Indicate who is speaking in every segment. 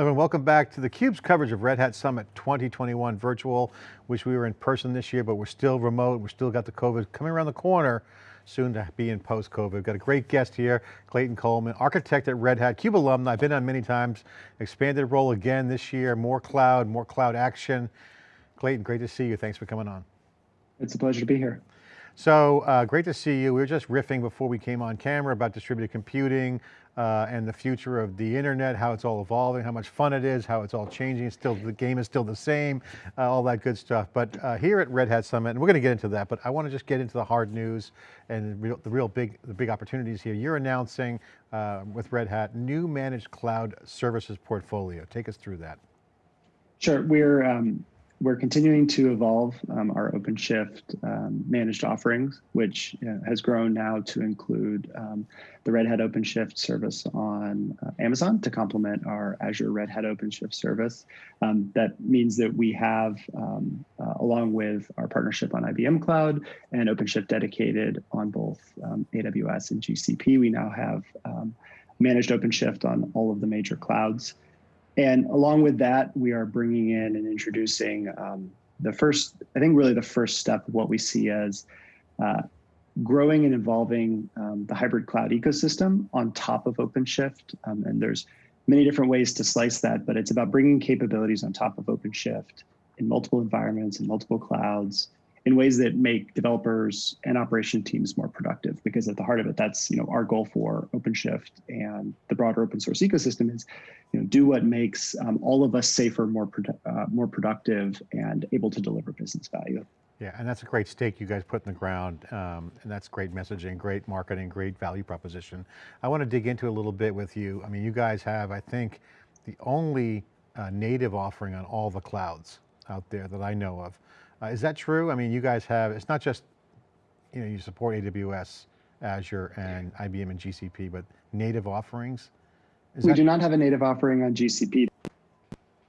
Speaker 1: Everyone, welcome back to theCUBE's coverage of Red Hat Summit 2021 virtual. Wish we were in person this year, but we're still remote. We've still got the COVID coming around the corner, soon to be in post-COVID. We've got a great guest here, Clayton Coleman, architect at Red Hat, CUBE alum, I've been on many times, expanded role again this year, more cloud, more cloud action. Clayton, great to see you. Thanks for coming on.
Speaker 2: It's a pleasure to be here.
Speaker 1: So uh, great to see you. We were just riffing before we came on camera about distributed computing uh, and the future of the internet, how it's all evolving, how much fun it is, how it's all changing. still, the game is still the same, uh, all that good stuff. But uh, here at Red Hat Summit, and we're going to get into that, but I want to just get into the hard news and the real, the real big, the big opportunities here. You're announcing uh, with Red Hat new managed cloud services portfolio. Take us through that.
Speaker 2: Sure, we're um, we're continuing to evolve um, our OpenShift um, managed offerings, which uh, has grown now to include um, the Red Hat OpenShift service on uh, Amazon to complement our Azure Red Hat OpenShift service. Um, that means that we have, um, uh, along with our partnership on IBM Cloud and OpenShift dedicated on both um, AWS and GCP, we now have managed OpenShift on all of the major clouds. And along with that, we are bringing in and introducing um, the first, I think really the first step of what we see as uh, growing and evolving um, the hybrid cloud ecosystem on top of OpenShift. Um, and there's many different ways to slice that, but it's about bringing capabilities on top of OpenShift in multiple environments and multiple clouds in ways that make developers and operation teams more productive. Because at the heart of it, that's you know our goal for OpenShift and the broader open source ecosystem is you know do what makes um, all of us safer, more uh, more productive, and able to deliver business value.
Speaker 1: Yeah, and that's a great stake you guys put in the ground, um, and that's great messaging, great marketing, great value proposition. I want to dig into a little bit with you. I mean, you guys have, I think, the only uh, native offering on all the clouds out there that I know of. Uh, is that true? I mean, you guys have, it's not just, you know, you support AWS, Azure, and IBM and GCP, but native offerings?
Speaker 2: Is we do not have a native offering on GCP.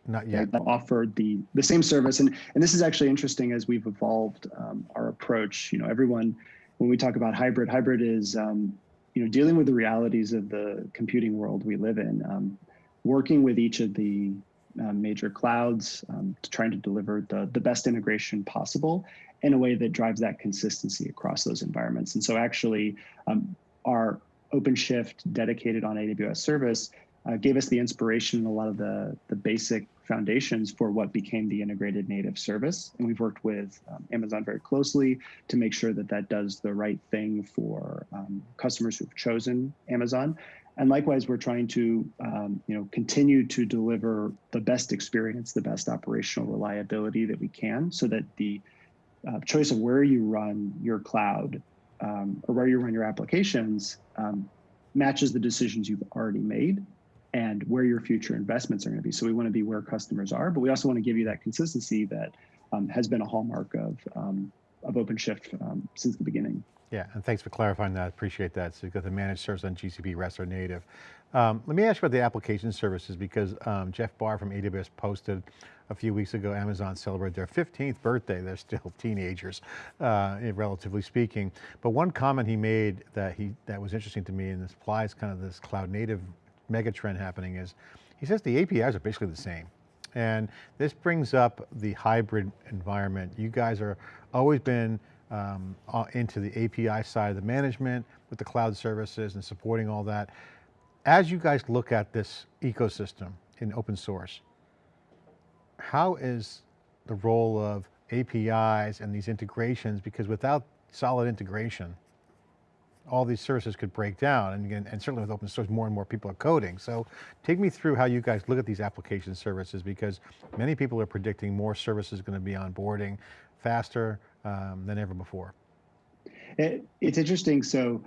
Speaker 1: Not yet.
Speaker 2: That offered the, the same service. And, and this is actually interesting as we've evolved um, our approach. You know, everyone, when we talk about hybrid, hybrid is, um, you know, dealing with the realities of the computing world we live in, um, working with each of the major clouds, um, to trying to deliver the, the best integration possible in a way that drives that consistency across those environments. And so actually um, our OpenShift dedicated on AWS service uh, gave us the inspiration and a lot of the, the basic foundations for what became the integrated native service. And we've worked with um, Amazon very closely to make sure that that does the right thing for um, customers who've chosen Amazon. And likewise, we're trying to um, you know, continue to deliver the best experience, the best operational reliability that we can so that the uh, choice of where you run your cloud um, or where you run your applications um, matches the decisions you've already made and where your future investments are going to be. So we want to be where customers are, but we also want to give you that consistency that um, has been a hallmark of, um, of OpenShift um, since the beginning.
Speaker 1: Yeah, and thanks for clarifying that, appreciate that. So you've got the managed service on GCP, REST or native. Um, let me ask you about the application services because um, Jeff Barr from AWS posted a few weeks ago, Amazon celebrated their 15th birthday. They're still teenagers, uh, relatively speaking. But one comment he made that he that was interesting to me, and this applies kind of this cloud native megatrend happening is, he says the APIs are basically the same. And this brings up the hybrid environment. You guys are always been um, uh, into the API side of the management with the cloud services and supporting all that. As you guys look at this ecosystem in open source, how is the role of APIs and these integrations, because without solid integration, all these services could break down and, and certainly with open source more and more people are coding. So take me through how you guys look at these application services because many people are predicting more services going to be onboarding faster, um, than ever before.
Speaker 2: It, it's interesting. So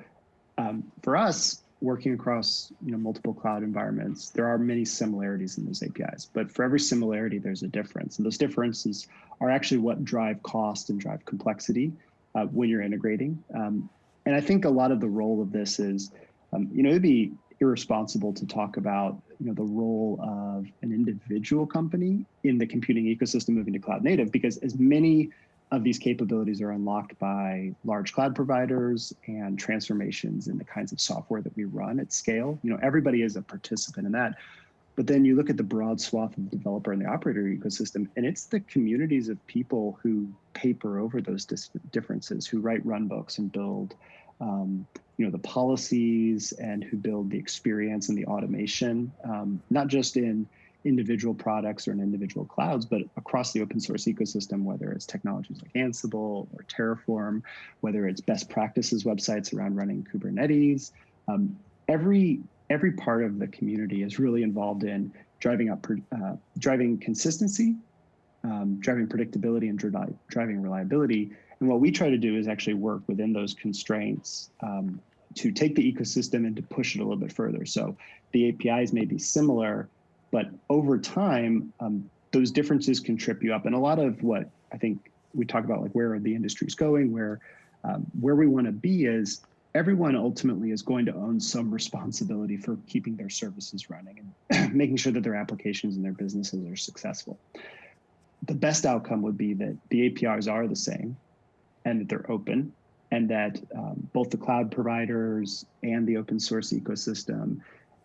Speaker 2: um, for us, working across you know multiple cloud environments, there are many similarities in those APIs. But for every similarity, there's a difference, and those differences are actually what drive cost and drive complexity uh, when you're integrating. Um, and I think a lot of the role of this is, um, you know, it'd be irresponsible to talk about you know the role of an individual company in the computing ecosystem moving to cloud native because as many of these capabilities are unlocked by large cloud providers and transformations in the kinds of software that we run at scale. You know, everybody is a participant in that. But then you look at the broad swath of the developer and the operator ecosystem, and it's the communities of people who paper over those differences, who write run books and build, um, you know, the policies and who build the experience and the automation, um, not just in individual products or in individual clouds, but across the open source ecosystem, whether it's technologies like Ansible or Terraform, whether it's best practices websites around running Kubernetes. Um, every every part of the community is really involved in driving up uh, driving consistency, um, driving predictability, and dri driving reliability. And what we try to do is actually work within those constraints um, to take the ecosystem and to push it a little bit further. So the APIs may be similar, but over time, um, those differences can trip you up. And a lot of what I think we talk about, like where are the industry's going, where um, where we want to be is everyone ultimately is going to own some responsibility for keeping their services running and making sure that their applications and their businesses are successful. The best outcome would be that the APIs are the same and that they're open and that um, both the cloud providers and the open source ecosystem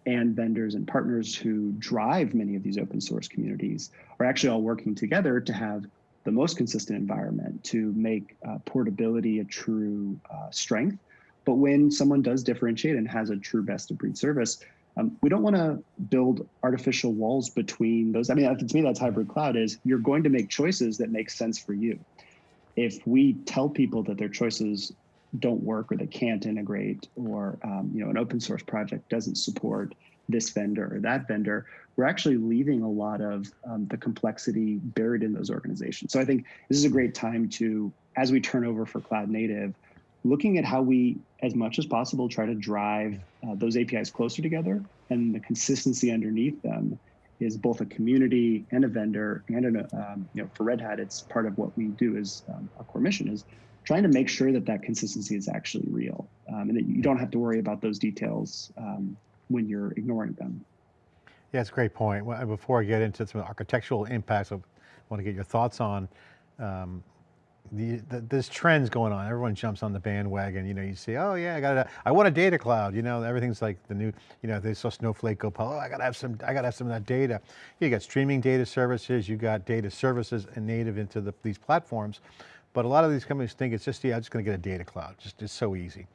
Speaker 2: and vendors and partners who drive many of these open source communities are actually all working together to have the most consistent environment to make uh, portability a true uh, strength but when someone does differentiate and has a true best of breed service, um, we don't want to build artificial walls between those. I mean, to me, that's hybrid cloud is you're going to make choices that make sense for you. If we tell people that their choices don't work or they can't integrate or um, you know an open source project doesn't support this vendor or that vendor, we're actually leaving a lot of um, the complexity buried in those organizations. So I think this is a great time to, as we turn over for cloud native, looking at how we, as much as possible, try to drive uh, those APIs closer together and the consistency underneath them is both a community and a vendor and an, um, you know for Red Hat it's part of what we do is um, our core mission is trying to make sure that that consistency is actually real um, and that you don't have to worry about those details um, when you're ignoring them.
Speaker 1: Yeah, it's a great point. Before I get into some architectural impacts, I want to get your thoughts on um, the, the, there's trends going on. Everyone jumps on the bandwagon. You know, you see, oh yeah, I got I want a data cloud. You know, everything's like the new, you know, they saw Snowflake go, oh, I got to have some, I got to have some of that data. You got streaming data services, you got data services and native into the, these platforms. But a lot of these companies think it's just, yeah, I'm just going to get a data cloud. Just, it's so easy.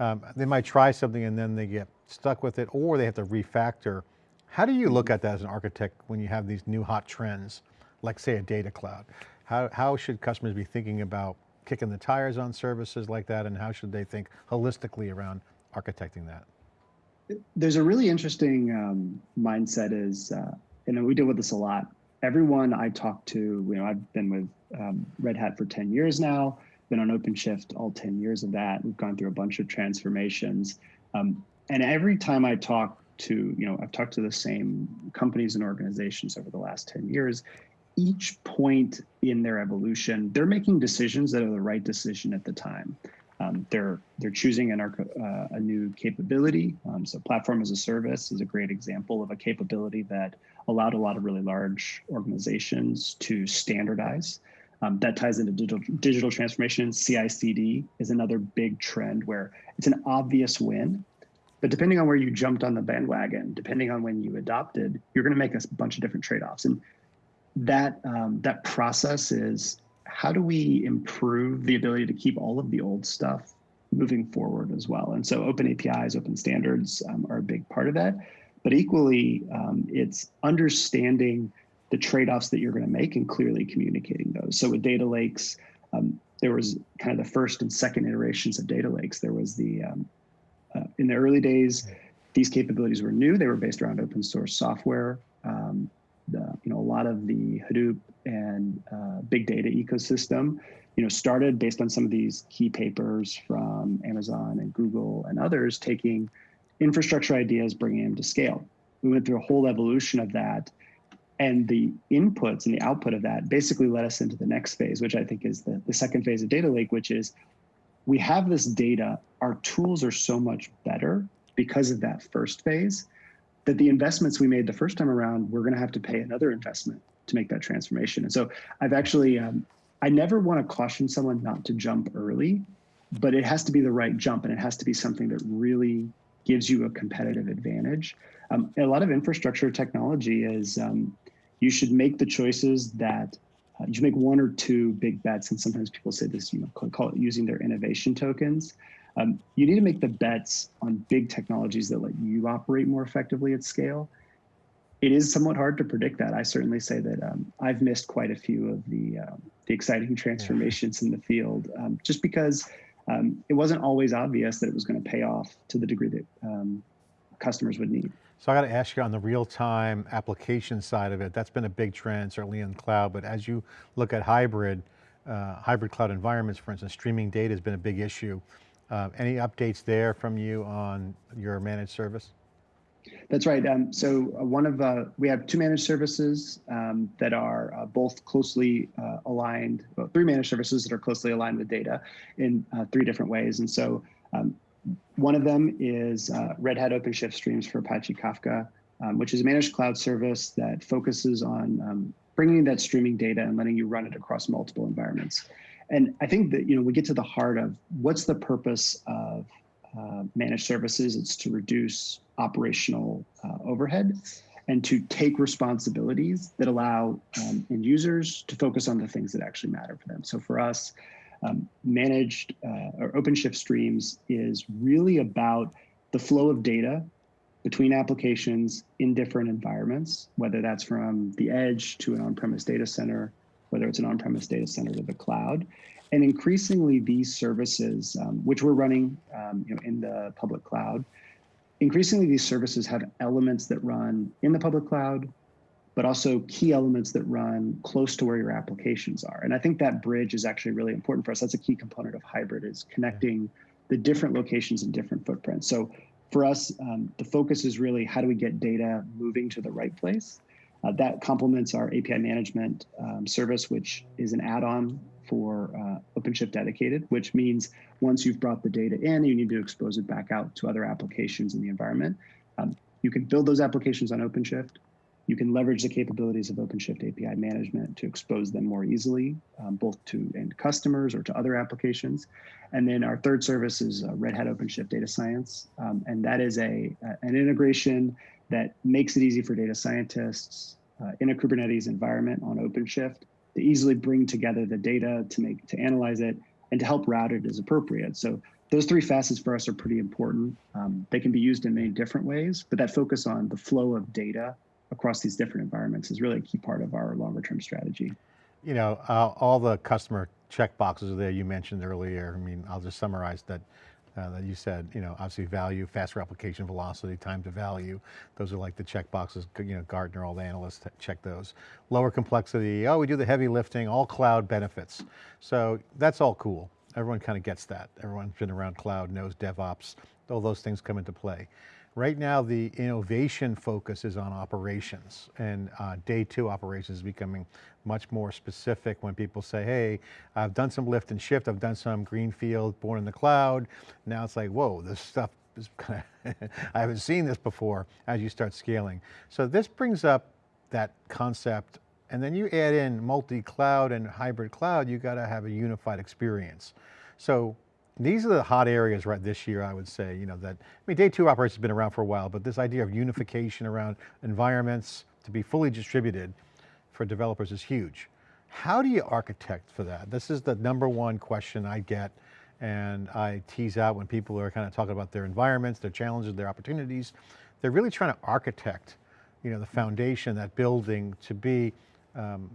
Speaker 1: Um, they might try something and then they get stuck with it or they have to refactor. How do you look at that as an architect when you have these new hot trends, like say a data cloud? How, how should customers be thinking about kicking the tires on services like that and how should they think holistically around architecting that?
Speaker 2: There's a really interesting um, mindset is, uh, you know, we deal with this a lot. Everyone I talk to, you know, I've been with um, Red Hat for 10 years now, been on OpenShift all 10 years of that. We've gone through a bunch of transformations. Um, and every time I talk to, you know, I've talked to the same companies and organizations over the last 10 years, each point in their evolution, they're making decisions that are the right decision at the time. Um, they're they're choosing an, uh, a new capability. Um, so platform as a service is a great example of a capability that allowed a lot of really large organizations to standardize. Um, that ties into digital, digital transformation. CI/CD is another big trend where it's an obvious win, but depending on where you jumped on the bandwagon, depending on when you adopted, you're going to make a bunch of different trade-offs. And that um, that process is how do we improve the ability to keep all of the old stuff moving forward as well? And so open APIs, open standards um, are a big part of that. But equally, um, it's understanding the trade-offs that you're going to make and clearly communicating those. So with data lakes, um, there was kind of the first and second iterations of data lakes. There was the um, uh, in the early days, these capabilities were new. They were based around open source software. Um, the, you know, a lot of the Hadoop and uh, big data ecosystem, you know, started based on some of these key papers from Amazon and Google and others, taking infrastructure ideas, bringing them to scale. We went through a whole evolution of that. And the inputs and the output of that basically led us into the next phase, which I think is the, the second phase of data lake, which is we have this data, our tools are so much better because of that first phase that the investments we made the first time around, we're going to have to pay another investment to make that transformation. And so I've actually, um, I never want to caution someone not to jump early, but it has to be the right jump and it has to be something that really gives you a competitive advantage. Um, a lot of infrastructure technology is um, you should make the choices that uh, you make one or two big bets. And sometimes people say this, you know, call it using their innovation tokens. Um, you need to make the bets on big technologies that let you operate more effectively at scale. It is somewhat hard to predict that. I certainly say that um, I've missed quite a few of the um, the exciting transformations yeah. in the field, um, just because um, it wasn't always obvious that it was going to pay off to the degree that um, customers would need.
Speaker 1: So I got to ask you on the real-time application side of it, that's been a big trend, certainly in cloud, but as you look at hybrid, uh, hybrid cloud environments, for instance, streaming data has been a big issue. Uh, any updates there from you on your managed service?
Speaker 2: That's right. Um, so uh, one of uh, we have two managed services um, that are uh, both closely uh, aligned. Well, three managed services that are closely aligned with data in uh, three different ways. And so um, one of them is Red Hat OpenShift Streams for Apache Kafka, um, which is a managed cloud service that focuses on um, bringing that streaming data and letting you run it across multiple environments. And I think that you know we get to the heart of what's the purpose of uh, managed services. It's to reduce operational uh, overhead and to take responsibilities that allow um, end users to focus on the things that actually matter for them. So for us, um, managed uh, or OpenShift streams is really about the flow of data between applications in different environments, whether that's from the edge to an on-premise data center, whether it's an on-premise data center to the cloud. And increasingly these services, um, which we're running um, you know, in the public cloud, increasingly these services have elements that run in the public cloud, but also key elements that run close to where your applications are. And I think that bridge is actually really important for us. That's a key component of hybrid is connecting the different locations and different footprints. So for us, um, the focus is really how do we get data moving to the right place? Uh, that complements our API management um, service, which is an add-on for uh, OpenShift Dedicated, which means once you've brought the data in, you need to expose it back out to other applications in the environment. Um, you can build those applications on OpenShift. You can leverage the capabilities of OpenShift API management to expose them more easily, um, both to end customers or to other applications. And then our third service is uh, Red Hat OpenShift Data Science. Um, and that is a, an integration that makes it easy for data scientists uh, in a Kubernetes environment on OpenShift to easily bring together the data to make to analyze it and to help route it as appropriate. So those three facets for us are pretty important. Um, they can be used in many different ways, but that focus on the flow of data across these different environments is really a key part of our longer term strategy.
Speaker 1: You know, uh, all the customer check boxes there you mentioned earlier. I mean, I'll just summarize that. Uh, that you said, you know, obviously value, faster application velocity, time to value. Those are like the check boxes, you know, Gartner, all the analysts check those. Lower complexity, oh, we do the heavy lifting, all cloud benefits. So that's all cool. Everyone kind of gets that. Everyone's been around cloud, knows DevOps, all those things come into play. Right now, the innovation focus is on operations and uh, day two operations is becoming much more specific when people say, hey, I've done some lift and shift, I've done some greenfield, born in the cloud. Now it's like, whoa, this stuff is kind of, I haven't seen this before as you start scaling. So this brings up that concept and then you add in multi-cloud and hybrid cloud, you got to have a unified experience. So these are the hot areas right this year, I would say, you know, that, I mean, day two operations has been around for a while, but this idea of unification around environments to be fully distributed for developers is huge. How do you architect for that? This is the number one question I get and I tease out when people are kind of talking about their environments, their challenges, their opportunities. They're really trying to architect, you know, the foundation, that building to be um,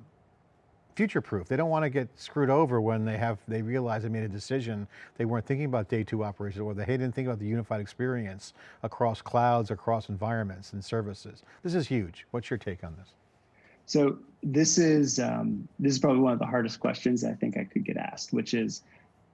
Speaker 1: future-proof. They don't want to get screwed over when they have, they realize they made a decision. They weren't thinking about day two operations or they didn't think about the unified experience across clouds, across environments and services. This is huge. What's your take on this?
Speaker 2: So this is, um, this is probably one of the hardest questions I think I could get asked, which is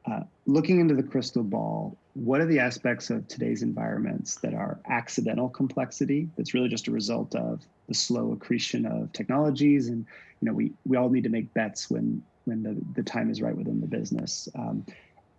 Speaker 2: uh, looking into the crystal ball, what are the aspects of today's environments that are accidental complexity that's really just a result of the slow accretion of technologies and you know we we all need to make bets when when the, the time is right within the business. Um,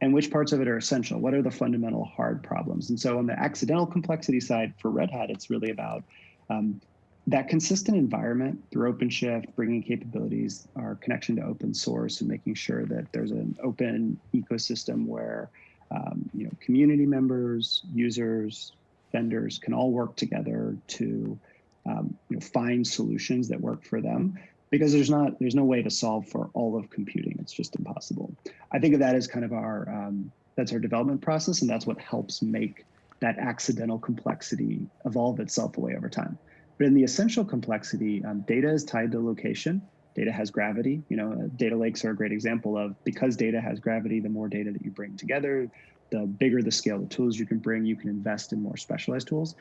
Speaker 2: and which parts of it are essential? What are the fundamental hard problems? And so on the accidental complexity side for red hat it's really about um, that consistent environment through OpenShift, bringing capabilities, our connection to open source, and making sure that there's an open ecosystem where um, you know community members, users, vendors can all work together to um, you know, find solutions that work for them because there's not there's no way to solve for all of computing. It's just impossible. I think of that as kind of our um, that's our development process, and that's what helps make that accidental complexity evolve itself away over time. But in the essential complexity, um, data is tied to location. Data has gravity. You know, uh, data lakes are a great example of because data has gravity, the more data that you bring together, the bigger the scale the tools you can bring, you can invest in more specialized tools.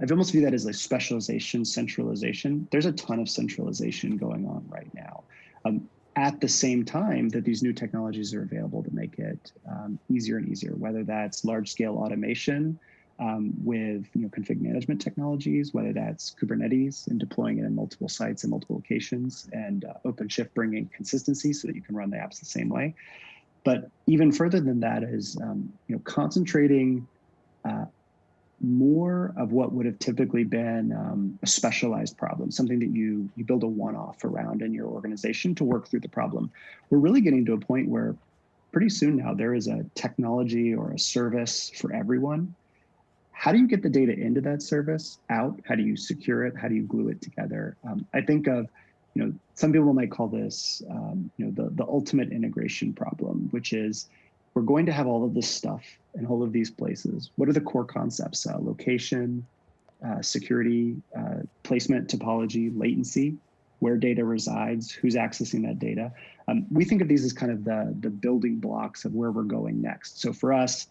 Speaker 2: I almost view that as like specialization, centralization. There's a ton of centralization going on right now. Um, at the same time that these new technologies are available to make it um, easier and easier, whether that's large scale automation um, with you know, config management technologies, whether that's Kubernetes and deploying it in multiple sites and multiple locations, and uh, OpenShift bringing consistency so that you can run the apps the same way. But even further than that is um, you know, concentrating uh, more of what would have typically been um, a specialized problem, something that you you build a one-off around in your organization to work through the problem. We're really getting to a point where pretty soon now there is a technology or a service for everyone. How do you get the data into that service out? How do you secure it? How do you glue it together? Um, I think of, you know, some people might call this, um, you know, the, the ultimate integration problem, which is we're going to have all of this stuff in all of these places. What are the core concepts? Uh, location, uh, security, uh, placement, topology, latency, where data resides, who's accessing that data. Um, we think of these as kind of the, the building blocks of where we're going next. So for us,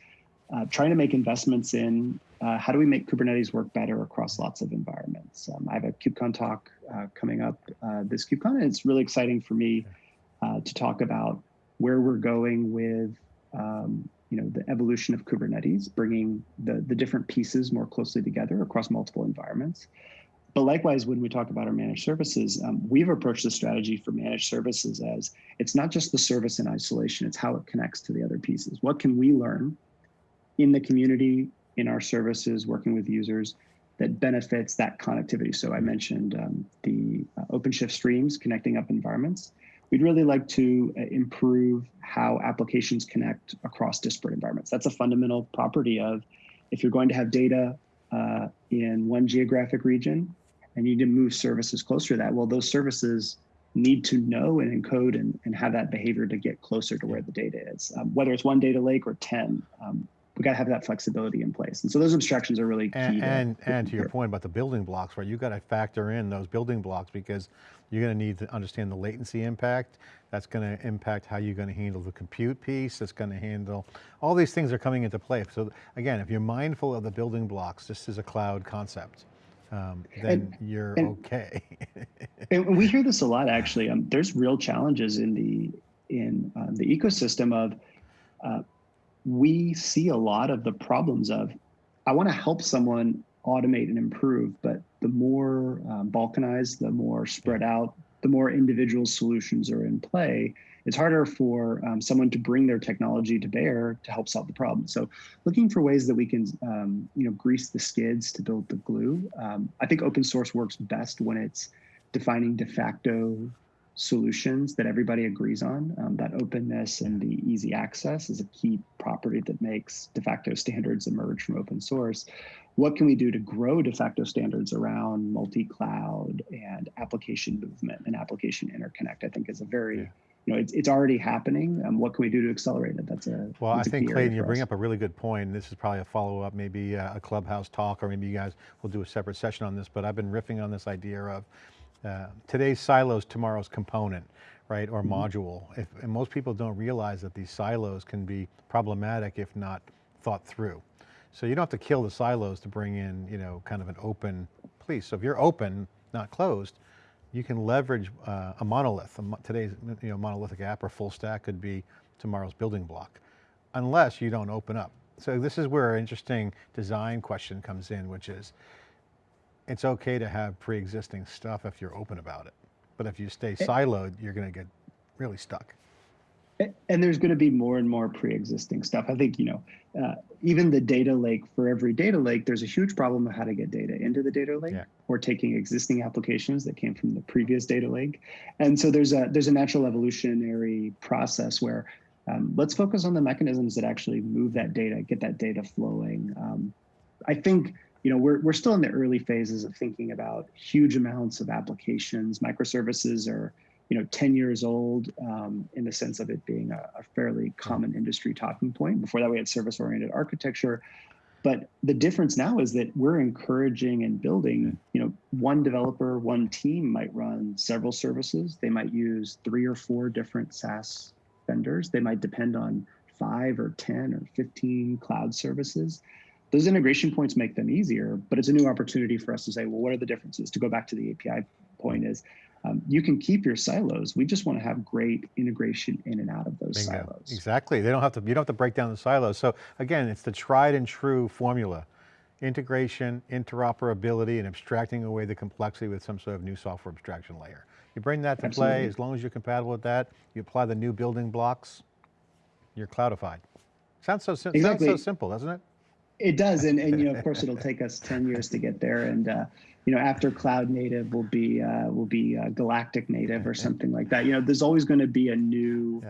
Speaker 2: uh, trying to make investments in uh, how do we make Kubernetes work better across lots of environments. Um, I have a KubeCon talk uh, coming up this KubeCon, and it's really exciting for me to talk about where we're going with um, you know, the evolution of Kubernetes, bringing the, the different pieces more closely together across multiple environments. But likewise, when we talk about our managed services, um, we've approached the strategy for managed services as it's not just the service in isolation, it's how it connects to the other pieces. What can we learn in the community, in our services, working with users that benefits that connectivity? So I mentioned um, the uh, OpenShift streams connecting up environments. We'd really like to uh, improve how applications connect across disparate environments. That's a fundamental property of if you're going to have data uh, in one geographic region and you need to move services closer to that, well, those services need to know and encode and, and have that behavior to get closer to where the data is. Um, whether it's one data lake or 10, um, we got to have that flexibility in place. And so those abstractions are really key.
Speaker 1: And,
Speaker 2: to,
Speaker 1: and, and to your point about the building blocks, right? You got to factor in those building blocks because you're going to need to understand the latency impact. That's going to impact how you're going to handle the compute piece. That's going to handle, all these things are coming into play. So again, if you're mindful of the building blocks, this is a cloud concept. Um, then and, you're and, okay.
Speaker 2: and we hear this a lot, actually. Um, there's real challenges in the in um, the ecosystem of uh, we see a lot of the problems of I want to help someone automate and improve, but the more um, balkanized, the more spread out, the more individual solutions are in play, it's harder for um, someone to bring their technology to bear to help solve the problem. So looking for ways that we can, um, you know, grease the skids to build the glue. Um, I think open source works best when it's defining de facto solutions that everybody agrees on. Um, that openness and the easy access is a key property that makes de facto standards emerge from open source. What can we do to grow de facto standards around multi-cloud and application movement and application interconnect? I think is a very yeah you know, it's, it's already happening. Um, what can we do to accelerate it? That's a
Speaker 1: well.
Speaker 2: That's
Speaker 1: I think Clayton, you bring up a really good point. This is probably a follow up, maybe a clubhouse talk, or maybe you guys will do a separate session on this. But I've been riffing on this idea of uh, today's silos, tomorrow's component, right, or mm -hmm. module. If, and most people don't realize that these silos can be problematic if not thought through. So you don't have to kill the silos to bring in, you know, kind of an open piece. So if you're open, not closed, you can leverage uh, a monolith. A, today's you know, monolithic app or full stack could be tomorrow's building block, unless you don't open up. So this is where an interesting design question comes in, which is, it's okay to have pre-existing stuff if you're open about it. But if you stay eh. siloed, you're going to get really stuck.
Speaker 2: And there's going to be more and more pre-existing stuff. I think, you know, uh, even the data lake for every data lake, there's a huge problem of how to get data into the data lake yeah. or taking existing applications that came from the previous data lake. And so there's a there's a natural evolutionary process where um, let's focus on the mechanisms that actually move that data, get that data flowing. Um, I think you know, we're, we're still in the early phases of thinking about huge amounts of applications. Microservices are, you know, 10 years old um, in the sense of it being a, a fairly common industry talking point. Before that, we had service-oriented architecture. But the difference now is that we're encouraging and building, you know, one developer, one team might run several services. They might use three or four different SaaS vendors. They might depend on five or 10 or 15 cloud services. Those integration points make them easier, but it's a new opportunity for us to say, well, what are the differences? To go back to the API point is, um, you can keep your silos. We just want to have great integration in and out of those
Speaker 1: Bingo.
Speaker 2: silos.
Speaker 1: Exactly, they don't have to, you don't have to break down the silos. So again, it's the tried and true formula. Integration, interoperability, and abstracting away the complexity with some sort of new software abstraction layer. You bring that to play, as long as you're compatible with that, you apply the new building blocks, you're cloudified. Sounds so, sim- sounds so simple, doesn't it?
Speaker 2: It does, and and you know, of course, it'll take us ten years to get there. And uh, you know, after cloud native will be uh, will be uh, galactic native or something like that. You know, there's always going to be a new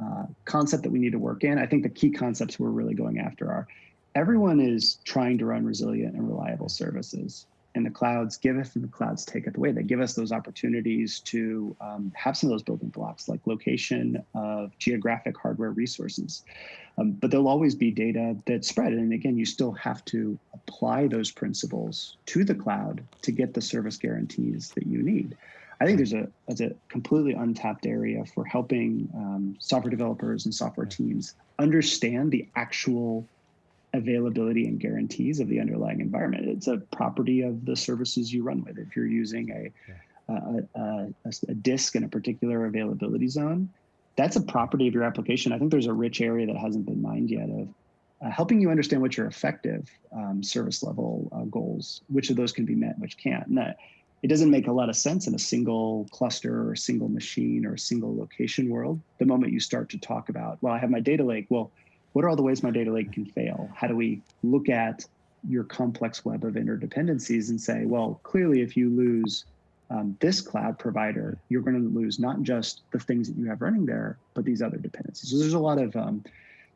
Speaker 2: uh, concept that we need to work in. I think the key concepts we're really going after are everyone is trying to run resilient and reliable services. And the clouds giveth and the clouds taketh away. They give us those opportunities to um, have some of those building blocks like location of geographic hardware resources. Um, but there'll always be data that's spread. And again, you still have to apply those principles to the cloud to get the service guarantees that you need. I think there's a, there's a completely untapped area for helping um, software developers and software teams understand the actual availability and guarantees of the underlying environment. It's a property of the services you run with. If you're using a, a, a, a, a disk in a particular availability zone, that's a property of your application. I think there's a rich area that hasn't been mined yet of uh, helping you understand what your effective um, service level uh, goals, which of those can be met, which can't. And that, it doesn't make a lot of sense in a single cluster or a single machine or a single location world. The moment you start to talk about, well, I have my data lake. Well, what are all the ways my data lake can fail? How do we look at your complex web of interdependencies and say, well, clearly, if you lose um, this cloud provider, you're going to lose not just the things that you have running there, but these other dependencies. So there's a lot of um,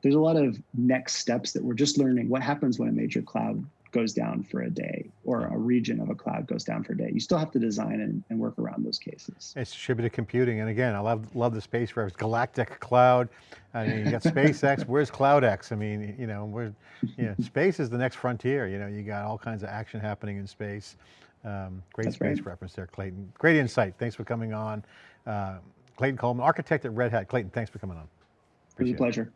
Speaker 2: there's a lot of next steps that we're just learning. What happens when a major cloud goes down for a day, or a region of a cloud goes down for a day? You still have to design and, and work around those cases.
Speaker 1: It's distributed computing, and again, I love love the space reference. Galactic cloud. I mean, you got SpaceX. Where's CloudX? I mean, you know, we're, you know, space is the next frontier. You know, you got all kinds of action happening in space. Um, great
Speaker 2: That's
Speaker 1: space
Speaker 2: right.
Speaker 1: reference there, Clayton. Great insight. Thanks for coming on. Uh, Clayton Coleman, architect at Red Hat. Clayton, thanks for coming on.
Speaker 2: It was a
Speaker 1: Appreciate it.
Speaker 2: pleasure.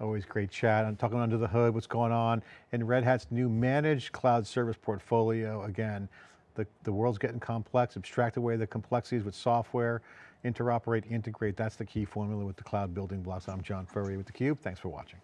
Speaker 1: Always great chat. I'm talking under the hood, what's going on in Red Hat's new managed cloud service portfolio. Again, the, the world's getting complex, abstract away the complexities with software, interoperate, integrate. That's the key formula with the cloud building blocks. I'm John Furrier with theCUBE. Thanks for watching.